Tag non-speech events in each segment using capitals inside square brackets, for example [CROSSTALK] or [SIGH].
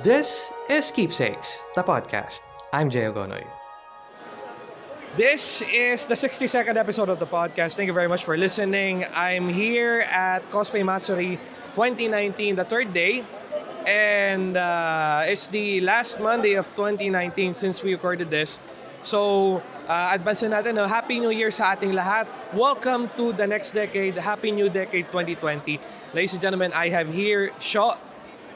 This is Keepsakes, the podcast. I'm Jay Agonoy. This is the 62nd episode of the podcast. Thank you very much for listening. I'm here at Cosplay Matsuri 2019, the third day. And uh, it's the last Monday of 2019 since we recorded this. So, uh, advance na natin, no? Happy New Year sa ating lahat. Welcome to the next decade, Happy New Decade 2020. Ladies and gentlemen, I have here Shaw,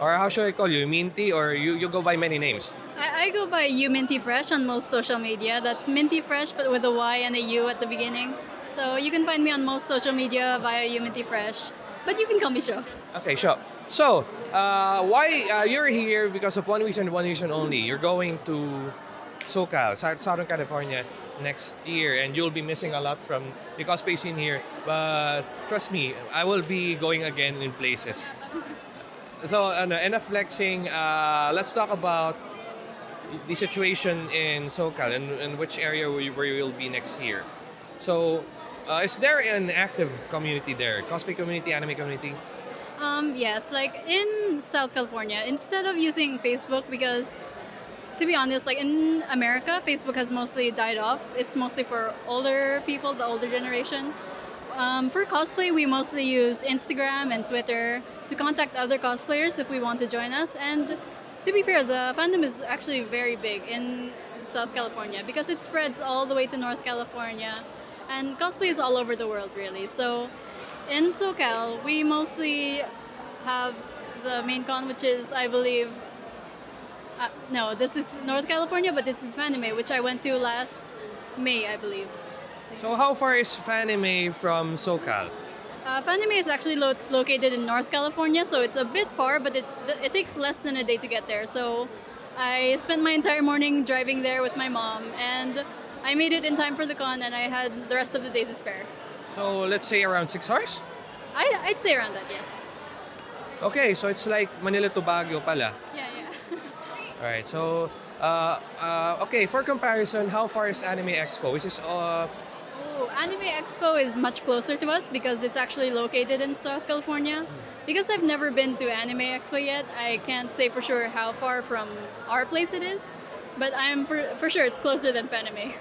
or how should I call you, Minty, or you, you go by many names? I, I go by you Minty Fresh on most social media. That's Minty Fresh, but with a Y and a U at the beginning. So you can find me on most social media via U Minty Fresh. But you can call me Shaw. Okay, sure. So, uh, why uh, you're here because of one reason, and one reason only. You're going to SoCal, Southern California next year, and you'll be missing a lot from the cosplay scene here. But trust me, I will be going again in places. So, ano, enough flexing. Uh, let's talk about the situation in SoCal and, and which area we, where you will be next year. So, uh, is there an active community there? Cosplay community, anime community? Um, yes, like in South California, instead of using Facebook, because to be honest, like in America, Facebook has mostly died off. It's mostly for older people, the older generation. Um, for cosplay, we mostly use Instagram and Twitter to contact other cosplayers if we want to join us. And to be fair, the fandom is actually very big in South California because it spreads all the way to North California. And cosplay is all over the world, really. So in SoCal, we mostly have the main con, which is, I believe, uh, no, this is North California, but this is which I went to last May, I believe. So how far is Fanime from SoCal? Uh, Fanime is actually lo- located in North California, so it's a bit far, but it, it takes less than a day to get there. So I spent my entire morning driving there with my mom, and I made it in time for the con, and I had the rest of the day to spare. So let's say around six hours? I, I'd say around that, yes. Okay, so it's like Manila to Baguio pala. Yeah, yeah. [LAUGHS] Alright, so uh, uh, okay, for comparison, how far is Anime Expo? Which is uh, Anime Expo is much closer to us because it's actually located in South California. Because I've never been to Anime Expo yet, I can't say for sure how far from our place it is. But I'm for, for sure it's closer than Fanime.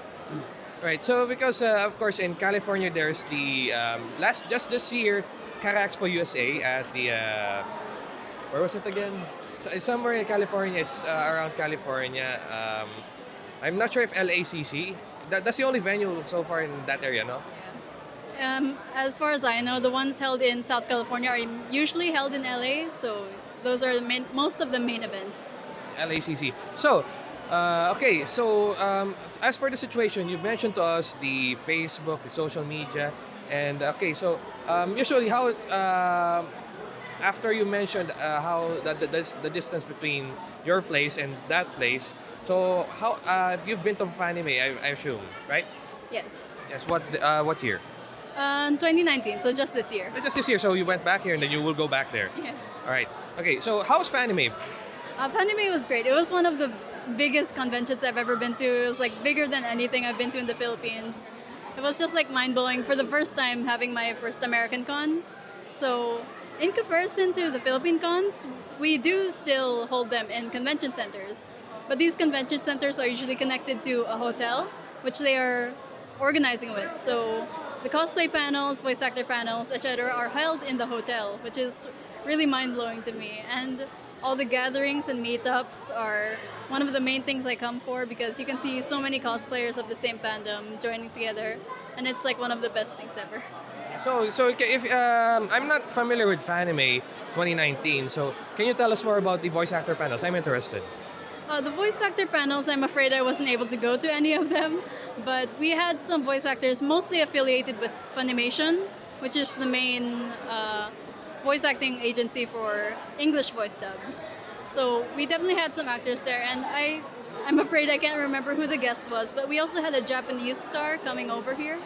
right. So because uh, of course in California there's the um, last just this year Cara Expo USA at the uh, where was it again? So, somewhere in California, it's uh, around California. Um, I'm not sure if LACC. That, that's the only venue so far in that area, no? Um, as far as I know, the ones held in South California are usually held in LA, so those are the main, most of the main events. LACC. So, uh, okay, so um, as for the situation, you mentioned to us the Facebook, the social media, and okay, so um, usually how um after you mentioned uh, how the, the, the distance between your place and that place, so how uh, you've been to Fanime, I, I assume, right? Yes. Yes. What uh, what year? Uh, 2019, so just this year. Just this year. So you went back here, and then you will go back there. Yeah. All right. Okay. So how's Fanime? Uh, Fanime was great. It was one of the biggest conventions I've ever been to. It was like bigger than anything I've been to in the Philippines. It was just like mind blowing for the first time having my first American con. So, in comparison to the Philippine cons, we do still hold them in convention centers. But these convention centers are usually connected to a hotel, which they are organizing with. So, the cosplay panels, voice actor panels, etc., are held in the hotel, which is really mind blowing to me. And all the gatherings and meetups are one of the main things I come for because you can see so many cosplayers of the same fandom joining together, and it's like one of the best things ever. So, so if um, I'm not familiar with Fanime 2019, so can you tell us more about the voice actor panels? I'm interested. Uh, the voice actor panels, I'm afraid I wasn't able to go to any of them, but we had some voice actors mostly affiliated with Funimation, which is the main uh, voice acting agency for English voice dubs. So we definitely had some actors there, and I, I'm afraid I can't remember who the guest was, but we also had a Japanese star coming over here,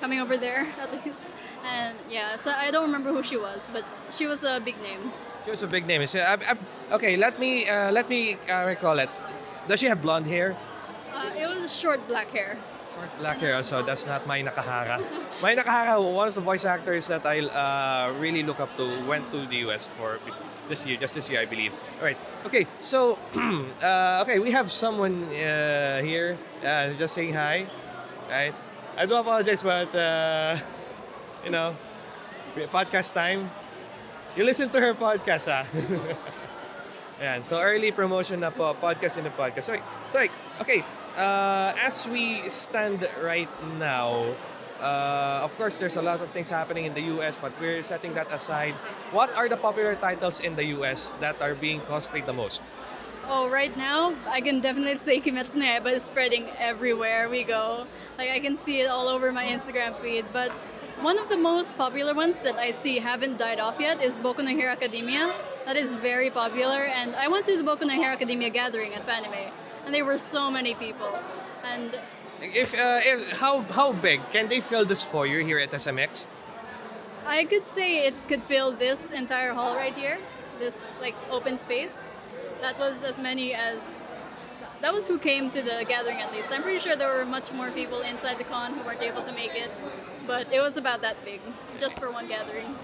coming over there [LAUGHS] at least, and yeah, so I don't remember who she was, but she was a big name. She was a big name. So, I, I, okay, let me uh, let me uh, recall it. Does she have blonde hair? Uh, it was short black hair. Short black hair, so that's not Mai Nakahara. [LAUGHS] Mai Nakahara, one of the voice actors that I uh, really look up to, went to the US for this year, just this year, I believe. All right. Okay. So, [CLEARS THROAT] uh, okay, we have someone uh, here uh, just saying hi. Right. I do apologize, but uh, you know, podcast time. You listen to her podcast, ah. [LAUGHS] Ayan, so early promotion na po, podcast in the podcast. Sorry, sorry. Okay, uh, as we stand right now, uh, of course, there's a lot of things happening in the US, but we're setting that aside. What are the popular titles in the US that are being cosplayed the most? Oh, right now, I can definitely say Kimetsu no Yaiba is spreading everywhere we go. Like, I can see it all over my Instagram feed. But one of the most popular ones that I see haven't died off yet is Boku no Hero Academia. That is very popular. And I went to the Boku no Hero Academia gathering at Fanime, and there were so many people. And If, uh, if how how big can they fill this foyer here at SMX? I could say it could fill this entire hall right here, this like open space. That was as many as that was who came to the gathering at least. I'm pretty sure there were much more people inside the con who weren't able to make it, but it was about that big just for one gathering.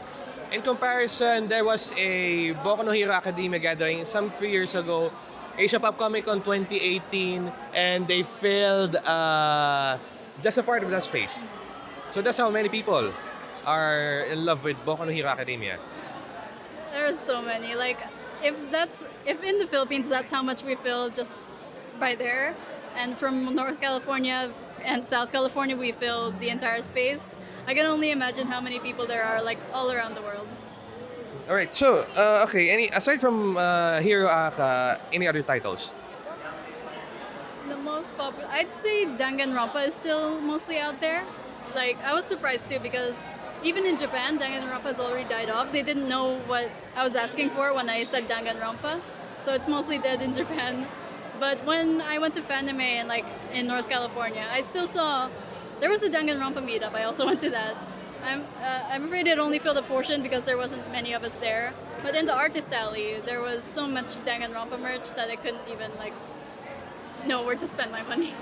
In comparison, there was a Boku no Hero Academia gathering some few years ago, Asia Pop Comic Con 2018, and they filled uh, just a part of that space. So that's how many people are in love with Boku no Hero Academia. There's so many. Like if that's if in the Philippines that's how much we fill just by there, and from North California and South California we fill the entire space. I can only imagine how many people there are like all around the world. All right. So, uh, okay. Any aside from uh, Hero Aka, any other titles? The most popular, I'd say Danganronpa is still mostly out there. Like I was surprised too because even in Japan, Danganronpa has already died off. They didn't know what I was asking for when I said Danganronpa, so it's mostly dead in Japan. But when I went to Fanime and like in North California, I still saw there was a Danganronpa meetup. I also [LAUGHS] went to that. I'm uh, I'm afraid it only filled a portion because there wasn't many of us there. But in the artist alley, there was so much Danganronpa merch that I couldn't even like know where to spend my money.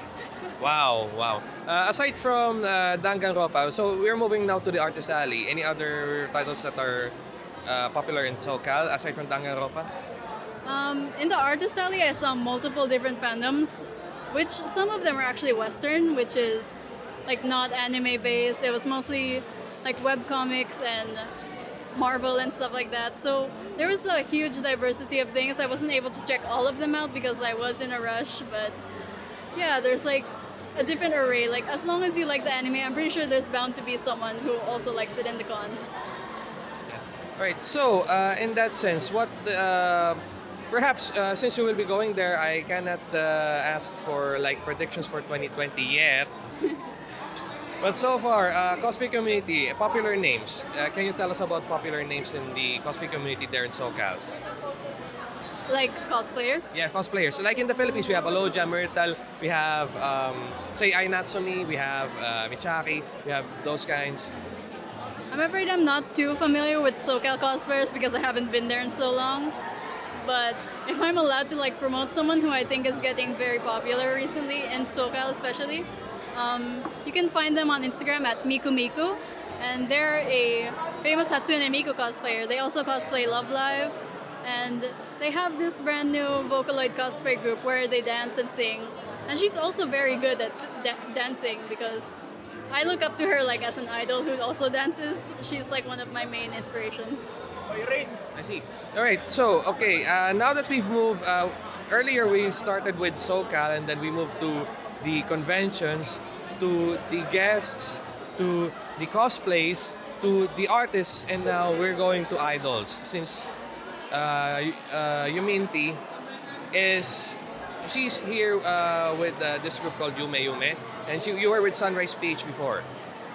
Wow, wow. Uh, aside from uh, Danganronpa, so we're moving now to the Artist Alley. Any other titles that are uh, popular in SoCal aside from Danganronpa? Um, in the artist alley, I saw multiple different fandoms, which some of them are actually Western, which is like not anime based. It was mostly like web comics and Marvel and stuff like that. So there was a huge diversity of things. I wasn't able to check all of them out because I was in a rush, but yeah, there's like a different array. Like as long as you like the anime, I'm pretty sure there's bound to be someone who also likes it in the con. Yes. All right. So, uh, in that sense, what uh, perhaps uh, since you will be going there, I cannot uh, ask for like predictions for 2020 yet. [LAUGHS] but so far, uh, cosplay community, popular names. Uh, can you tell us about popular names in the cosplay community there in SoCal? Like cosplayers. Yeah, cosplayers. Like in the Philippines, we have Alodia, Myrtle, we have, um, say, Ainatsumi, we have uh, Michaki, we have those kinds. I'm afraid I'm not too familiar with SoCal cosplayers because I haven't been there in so long. But if I'm allowed to like promote someone who I think is getting very popular recently in SoCal especially, um, you can find them on Instagram at Miku Miku, and they're a famous Hatsune Miku cosplayer. They also cosplay Love Live, and they have this brand new Vocaloid cosplay group where they dance and sing. And she's also very good at da- dancing because I look up to her like as an idol who also dances. She's like one of my main inspirations. I see. All right. So, okay. Uh, now that we've moved, uh, earlier we started with SoCal, and then we moved to the conventions, to the guests, to the cosplays, to the artists, and now we're going to idols. Since uh, uh, Yuminti is she's here uh, with uh, this group called Yume Yume, and she, you were with Sunrise Peach before,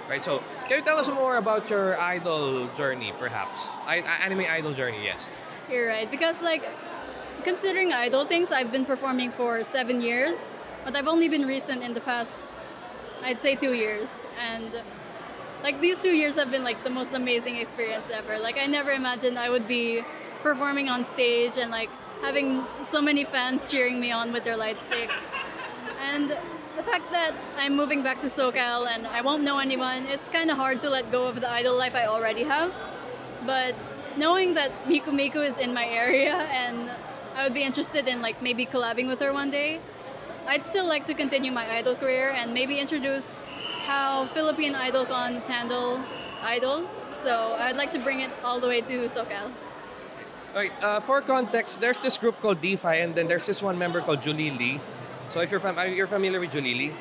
right? So, can you tell us more about your idol journey, perhaps? I- anime idol journey, yes. You're right. Because, like, considering idol things, I've been performing for seven years, but I've only been recent in the past, I'd say, two years. And, like, these two years have been, like, the most amazing experience ever. Like, I never imagined I would be performing on stage and, like, having so many fans cheering me on with their light sticks. [LAUGHS] And the fact that I'm moving back to SoCal and I won't know anyone, it's kind of hard to let go of the idol life I already have. But knowing that Miku Miku is in my area and I would be interested in like maybe collabing with her one day, I'd still like to continue my idol career and maybe introduce how Philippine idol cons handle idols. So I'd like to bring it all the way to SoCal. Alright, uh, for context, there's this group called DeFi, and then there's this one member called Julie Lee. So if you're fam- you're familiar with Julie Lee,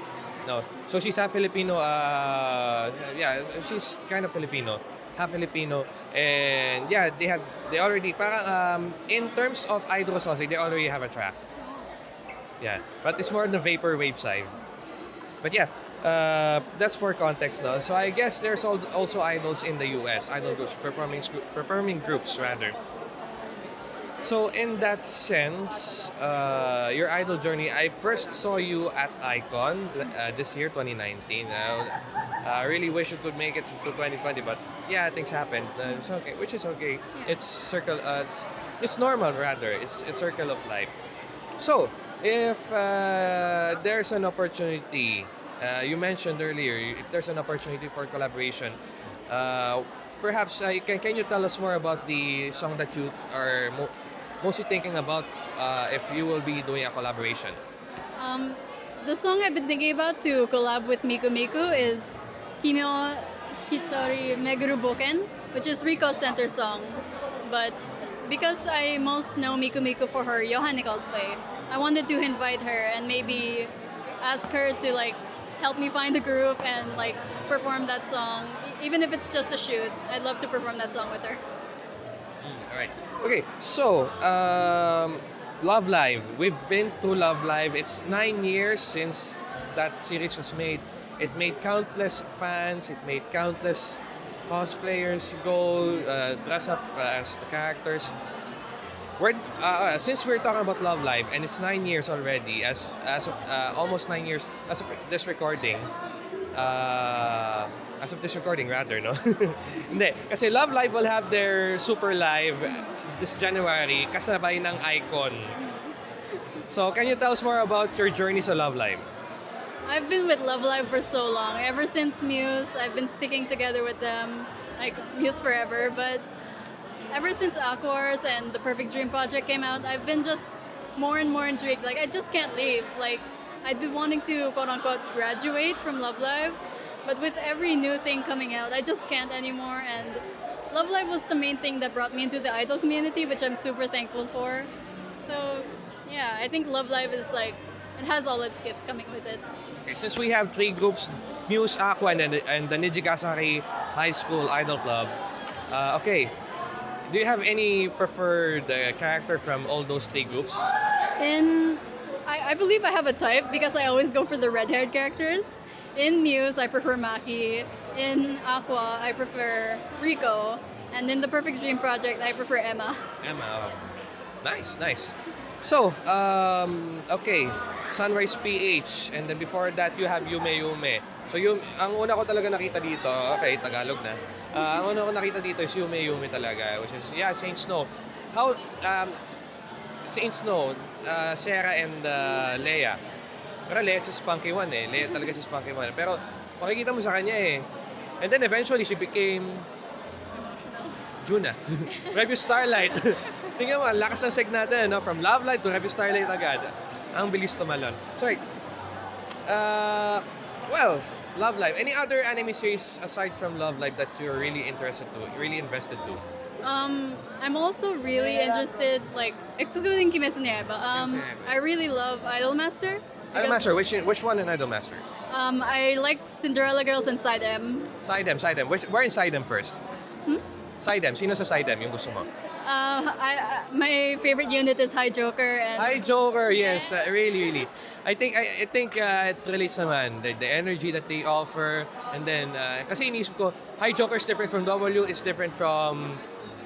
no. So she's half Filipino. Uh, yeah, she's kind of Filipino, half Filipino, and yeah, they have they already um, in terms of idol songs, they already have a track. Yeah, but it's more on the vaporwave side. But yeah, uh, that's for context now. So I guess there's also idols in the US, idol groups, performing performing groups rather. So in that sense, uh, your idol journey, I first saw you at Icon uh, this year, 2019. Uh, I really wish you could make it to 2020, but yeah, things happened. Uh, it's okay, which is okay. It's circle. Uh, it's, it's normal rather. It's a circle of life. So if uh, there's an opportunity, uh, you mentioned earlier, if there's an opportunity for collaboration, uh, perhaps can, can you tell us more about the song that you are mo- mostly thinking about uh, if you will be doing a collaboration? Um, the song I've been thinking about to collab with Miku Miku is Kimyo Hitori Meguru Boken, which is Riko's center song. But because I most know Miku Miku for her Yohane cosplay, I wanted to invite her and maybe ask her to like help me find a group and like perform that song, even if it's just a shoot. I'd love to perform that song with her. All right. Okay. So, um, Love Live. We've been to Love Live. It's nine years since that series was made. It made countless fans. It made countless cosplayers go uh, dress up as the characters. We're, uh, uh, since we're talking about Love Live and it's nine years already, as as uh, almost nine years as of this recording, uh, as of this recording rather, no? [LAUGHS] Hindi, kasi Love Live will have their super live this January kasabay ng Icon. So, can you tell us more about your journey sa Love Live? I've been with Love Live for so long. Ever since Muse, I've been sticking together with them, like Muse forever. But ever since Aqours and the Perfect Dream project came out, I've been just more and more intrigued. Like I just can't leave. Like I'd been wanting to quote unquote graduate from Love Live, but with every new thing coming out, I just can't anymore. And Love Live was the main thing that brought me into the idol community, which I'm super thankful for. So yeah, I think Love Live is like it has all its gifts coming with it. Okay, since we have three groups, Muse, Aqours, and, and the Nijigasaki High School Idol Club, uh, okay, do you have any preferred uh, character from all those three groups? In I, I believe I have a type because I always go for the red-haired characters. In Muse, I prefer Maki. In Aqours, I prefer Riko. And in the Perfect Dream Project, I prefer Emma. Emma. Nice, nice. So, um, okay, Sunrise PH, and then before that, you have Yume Yume. So, yung, ang una ko talaga nakita dito, okay, Tagalog na. Uh, ang una ko nakita dito is Yume Yume talaga, which is, yeah, Saint Snow. How, um, Saint Snow, uh, Sarah and uh, Leia. Pero Leia si Spunky One eh. Leia talaga si Spunky One. Pero, makikita mo sa kanya eh. And then eventually, she became. Juna. [LAUGHS] Review Starlight. [LAUGHS] Tingnan mo, lakas ng seg natin, no? From Love Live to Review Starlight agad. Ang bilis tumalon. Sorry. Uh, well, Love Live. Any other anime series aside from Love Live that you're really interested to, really invested to? Um, I'm also really interested, like, excluding Kimetsu no Yaiba, um, Kimetsu no Yaiba. I really love Idolmaster. Idolmaster, which, which one in Idolmaster? Um, I like Cinderella Girls and Side M. SideM, SideM. Which, where in SideM first? Hmm? Sidem. Sino sa Sidem yung gusto mo? Uh, I, I, my favorite unit is High Joker and Hi Joker, yes, uh, really, really. I think I, I think uh, it relates naman the, the energy that they offer and then uh, kasi inisip ko Hi Joker is different from W, it's different from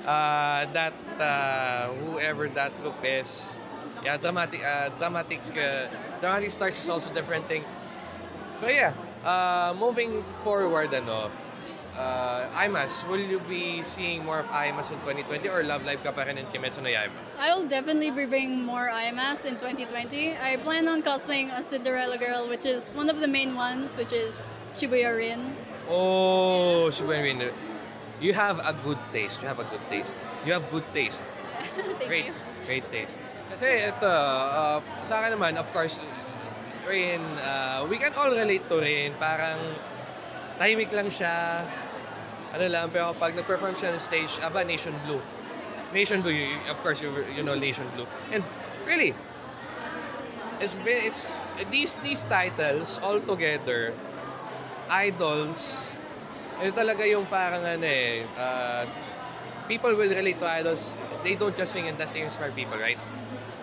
uh, that uh, whoever that group is. Yeah, dramatic uh, dramatic uh, dramatic stars is also different thing. But yeah, uh, moving forward ano, uh, IMAS, will you be seeing more of IMAS in 2020 or Love Live ka pa rin in Kimetsu no Yaiba? I will definitely be bringing more IMAS in 2020. I plan on cosplaying a Cinderella girl, which is one of the main ones, which is Shibuya Rin. Oh, Shibuya Rin. You have a good taste. You have a good taste. You have good taste. [LAUGHS] Thank Great. you. Great taste. Kasi ito, uh, sa akin naman, of course, Rin, uh, we can all relate to Rin. Parang tahimik lang siya. Ano lang, pero pag nag-perform siya on stage, aba, Nation Blue. Nation Blue, you, of course, you, you know Nation Blue. And really, it's been, it's, these, these titles all together, idols, ito talaga yung parang ano eh, uh, people will relate to idols. They don't just sing and dance, they inspire people, right?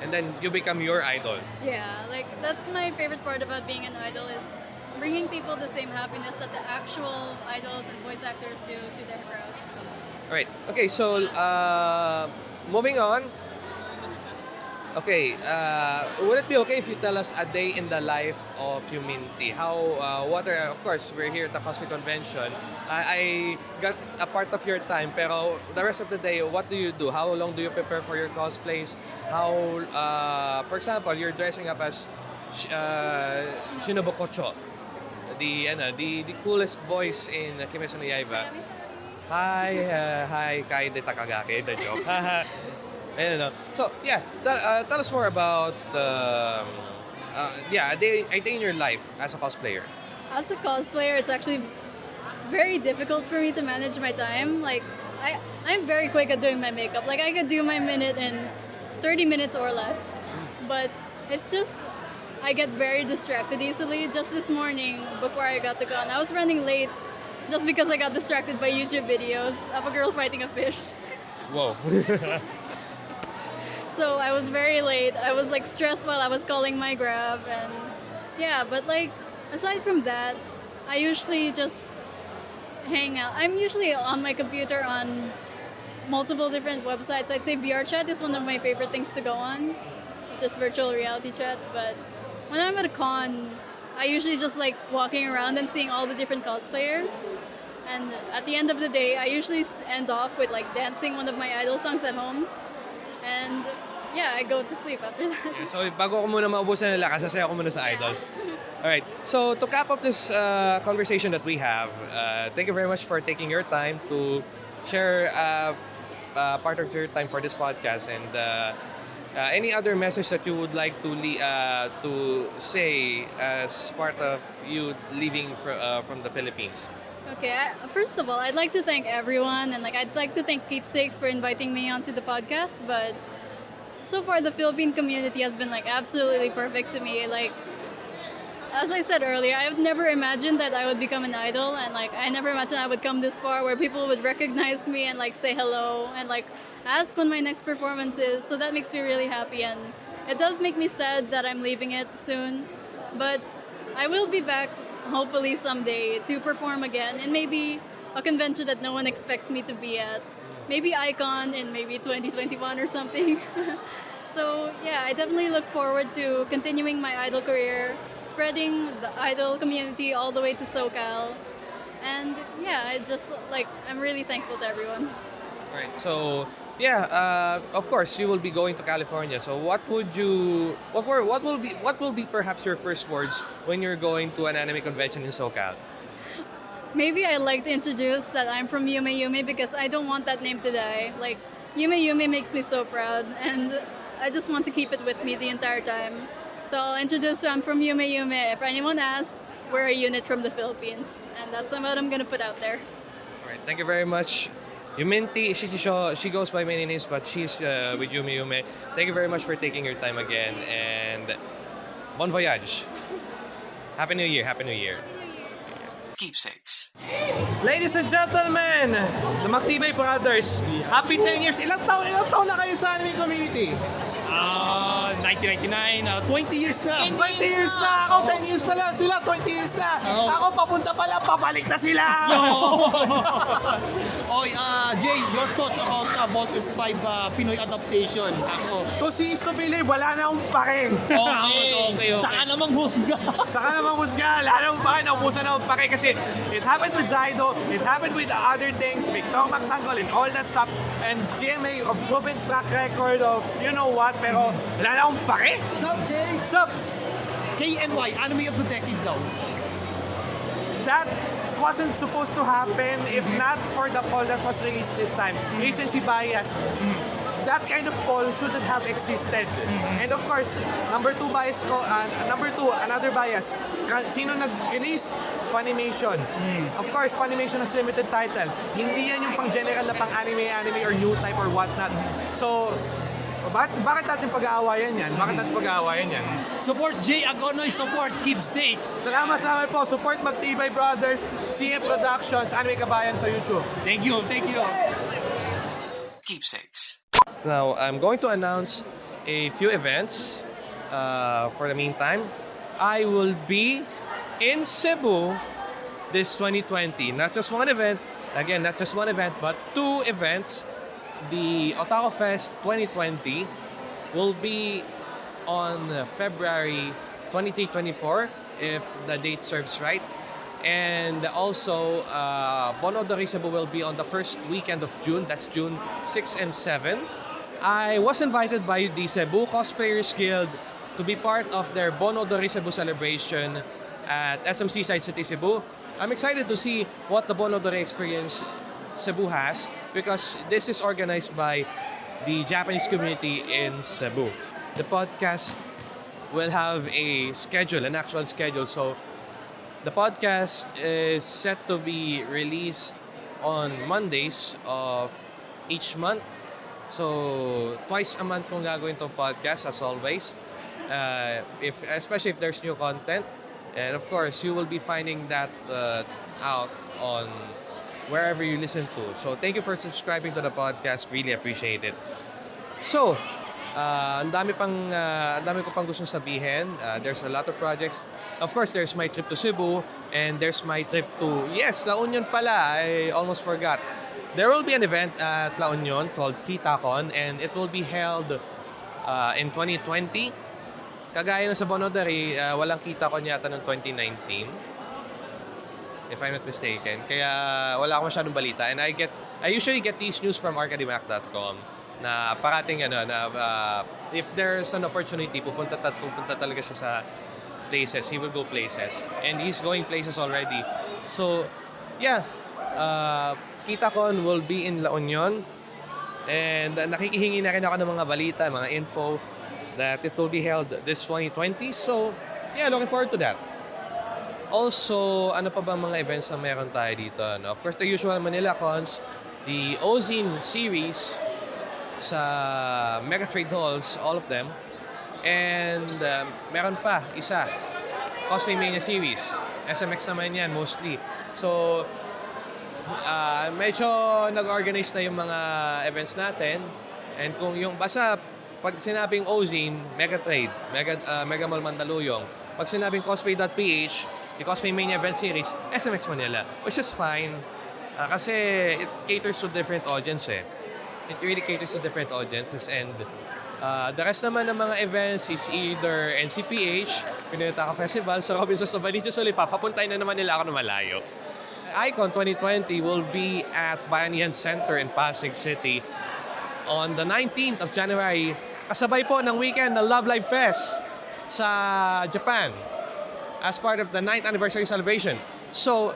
And then you become your idol. Yeah, like that's my favorite part about being an idol is bringing people the same happiness that the actual idols and voice actors do to their crowds. Alright. Okay, so uh, moving on. Okay, uh, would it be okay if you tell us a day in the life of Huminti? How, uh, what are, of course, we're here at the Cosplay Convention. I, I got a part of your time, pero the rest of the day, what do you do? How long do you prepare for your cosplays? How, uh, for example, you're dressing up as uh, Shinobu Kocho, the, ano, the, the coolest voice in Kimetsu no Yaiba. Hi, uh, hi, Kaede Takagaki, the joke. [LAUGHS] Ayun, no? So, yeah, tell, uh, tell us more about, um, uh, yeah, a day, a day in your life as a cosplayer. As a cosplayer, it's actually very difficult for me to manage my time. Like, I, I'm very quick at doing my makeup. Like, I could do my minute in 30 minutes or less. But it's just, I get very distracted easily. Just this morning, before I got to con, I was running late just because I got distracted by YouTube videos of a girl fighting a fish. Whoa. [LAUGHS] So I was very late. I was like stressed while I was calling my grab and yeah, but like aside from that, I usually just hang out. I'm usually on my computer on multiple different websites. I'd say VRChat is one of my favorite things to go on. Just virtual reality chat, but when I'm at a con, I usually just like walking around and seeing all the different cosplayers. And at the end of the day, I usually end off with like dancing one of my idol songs at home. And yeah, I go to sleep after that. Yeah, so, bago ko muna maubusan ng lakas, sasaya ko muna sa idols. [LAUGHS] Alright, so to cap up this uh, conversation that we have, uh, thank you very much for taking your time to share uh, uh, part of your time for this podcast and uh, any other message that you would like to uh, to say as part of you leaving fr- uh, from the Philippines. Okay, first of all, I'd like to thank everyone, and like I'd like to thank Keepsakes for inviting me onto the podcast. But so far, the Philippine community has been like absolutely perfect to me. Like, as I said earlier, I would never imagined that I would become an idol, and like I never imagined I would come this far, where people would recognize me and like say hello and like ask when my next performance is. So that makes me really happy, and it does make me sad that I'm leaving it soon, but I will be back hopefully someday to perform again in maybe a convention that no one expects me to be at. Maybe Icon in maybe 2021 or something. [LAUGHS] so, yeah, I definitely look forward to continuing my idol career, spreading the idol community all the way to SoCal. And yeah, I just like, I'm really thankful to everyone. Right. So yeah, uh, of course you will be going to California. So what would you what were what will be what will be perhaps your first words when you're going to an anime convention in SoCal? Maybe I'd like to introduce that I'm from Yume Yume because I don't want that name to die. Like, Yume Yume makes me so proud, and I just want to keep it with me the entire time. So I'll introduce I'm from Yume Yume. If anyone asks, we're a unit from the Philippines, and that's what I'm gonna put out there. All right. Thank you very much. Yuminti, she, she goes by many names, but she's uh, with Yume Yume. Thank you very much for taking your time again, and bon voyage. Happy New Year. Happy New Year. Keepsakes. Ladies and gentlemen, the Maktibay Brothers, happy 10 years. Ilang taon, ilang taon na kayo sa anime community? Ah, 1999, uh, 20 years na. 20 years na! Ako 10 years pa lang sila, 20 years na! Ako papunta pa lang, pabalik na sila! [LAUGHS] [LAUGHS] Oy, ah, Jay, your thoughts about uh, Voltes 5 uh, Pinoy adaptation? Ako. To see is to believe, wala na akong pake. Okay, okay, okay. Saka namang husga. [LAUGHS] Saka naman husga, akong pake, naubusan na akong pake kasi it happened with Zaido, it happened with other things, Victor McTanggol and all that stuff, and GMA of proven track record of you know what, pero wala na akong pake. Sup, Jay? Sup? KNY, Anime of the Decade daw. that wasn't supposed to happen if not for the poll that was released this time. Recency bias. That kind of poll shouldn't have existed. And of course, number two bias ko, uh, number two, another bias. Sino nag-release? Funimation. Of course, Funimation has limited titles. Hindi yan yung pang-general na pang-anime, anime, or new type or whatnot. So, bakit, bakit natin pag-aawayan yan? Bakit natin pag-aawayan yan? Support Jay Agonoy, support keepsakes. Salamat sa amin po. Support Magtibay Brothers, CM Productions, Anime Kabayan sa YouTube. Thank you, thank you. Keepsakes. Now, I'm going to announce a few events uh, for the meantime. I will be in Cebu this 2020. Not just one event, again, not just one event, but two events. The Otaku Fest 2020 will be on February 23-24, if the date serves right. And also, uh, Bon Odori Cebu will be on the first weekend of June. That's June 6 and 7. I was invited by the Cebu Cosplayers Guild to be part of their Bon Odori Cebu celebration at SM Seaside City Cebu. I'm excited to see what the Bon Odori experience Cebu has because this is organized by the Japanese community in Cebu. The podcast will have a schedule, an actual schedule. So the podcast is set to be released on Mondays of each month. So twice a month kung gagawin tong podcast as always. Uh, if especially if there's new content, and of course you will be finding that uh, out on wherever you listen to. So thank you for subscribing to the podcast. Really appreciate it. So, uh, ang dami pang uh, ang dami ko pang gustong sabihin. Uh, there's a lot of projects. Of course, there's my trip to Cebu and there's my trip to Yes, La Union pala. I almost forgot. There will be an event at La Union called KitaCon and it will be held uh, in 2020. Kagaya ng sa Bonodari, uh, walang KitaCon yata ng 2019 if I'm not mistaken. Kaya wala akong masyadong balita. And I get, I usually get these news from arcadimac.com na parating ano, na uh, if there's an opportunity, pupunta, ta- pupunta talaga siya sa places. He will go places. And he's going places already. So, yeah. Uh, KitaCon will be in La Union. And uh, nakikihingi na rin ako ng mga balita, mga info that it will be held this 2020. So, yeah, looking forward to that. Also, ano pa bang mga events na meron tayo dito? No? Of course, the usual Manila Cons, the Ozine series sa Mega Trade Halls, all of them. And um, meron pa, isa, Cosplay Mania series. SMX naman yan, mostly. So, uh, medyo nag-organize na yung mga events natin. And kung yung, basta pag sinabing Ozine, Mega Trade, Mega, uh, Mega Mall Mandaluyong, pag sinabing cosplay.ph, the Cosplay Mania event series, SMX Manila, which is fine. Uh, kasi it caters to different audience eh. It really caters to different audiences and uh, the rest naman ng mga events is either NCPH, Pinataka Festival, sa Robinsons Novaliches ulit, papapuntay na naman nila ako na malayo. Icon 2020 will be at Bayanihan Center in Pasig City on the 19th of January. Kasabay po ng weekend ng Love Live Fest sa Japan as part of the 9th anniversary celebration. So,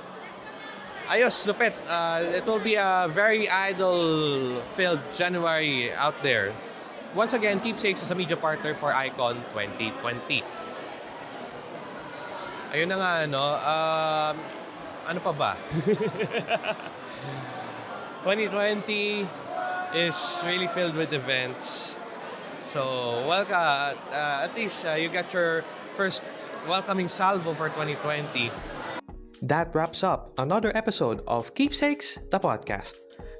ayos, lupit. Uh, it will be a very idol-filled January out there. Once again, Keepsakes is a media partner for Icon 2020. Ayun na nga, ano, um, ano pa ba? [LAUGHS] 2020 is really filled with events. So, welcome. Uh, at least uh, you got your first welcoming salvo for 2020. That wraps up another episode of Keepsakes, the podcast.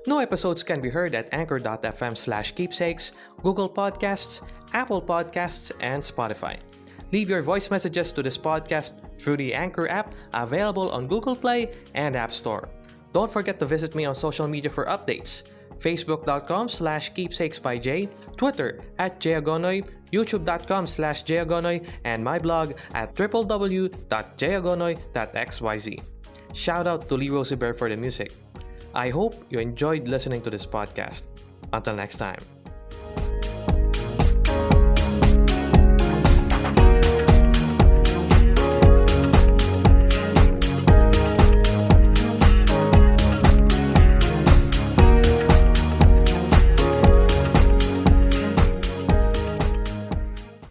New episodes can be heard at anchor.fm slash keepsakes, Google Podcasts, Apple Podcasts, and Spotify. Leave your voice messages to this podcast through the Anchor app available on Google Play and App Store. Don't forget to visit me on social media for updates. Facebook.com slash keepsakes by Jay, Twitter at Jayagonoy, YouTube.com slash Jayagonoy, and my blog at www.jayagonoy.xyz. Shout out to Lee Rosevere for the music. I hope you enjoyed listening to this podcast. Until next time.